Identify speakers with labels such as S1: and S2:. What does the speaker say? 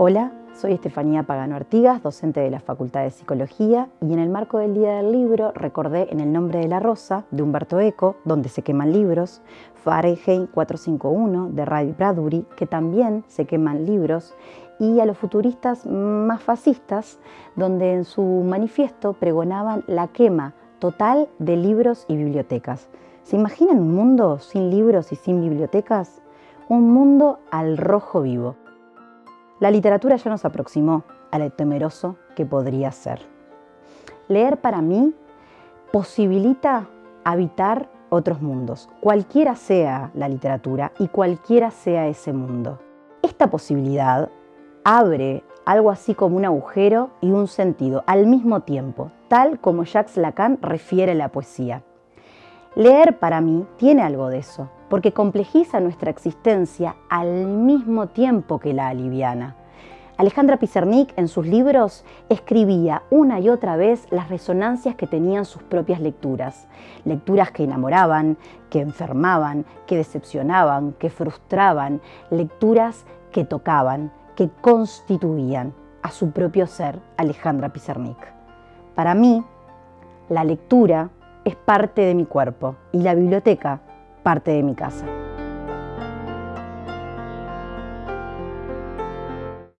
S1: Hola, soy Estefanía Pagano Artigas, docente de la Facultad de Psicología y en el marco del Día del Libro recordé en El nombre de la rosa de Humberto Eco, donde se queman libros, Fahrenheit 451 de Ray Bradbury, que también se queman libros, y a los futuristas más fascistas, donde en su manifiesto pregonaban la quema total de libros y bibliotecas. ¿Se imaginan un mundo sin libros y sin bibliotecas? Un mundo al rojo vivo. La literatura ya nos aproximó a lo temeroso que podría ser. Leer para mí posibilita habitar otros mundos, cualquiera sea la literatura y cualquiera sea ese mundo. Esta posibilidad abre algo así como un agujero y un sentido al mismo tiempo, tal como Jacques Lacan refiere la poesía. Leer para mí tiene algo de eso, porque complejiza nuestra existencia al mismo tiempo que la aliviana. Alejandra Pizarnik en sus libros escribía una y otra vez las resonancias que tenían sus propias lecturas. Lecturas que enamoraban, que enfermaban, que decepcionaban, que frustraban. Lecturas que tocaban, que constituían a su propio ser Alejandra Pizarnik. Para mí, la lectura es parte de mi cuerpo y la biblioteca parte de mi casa.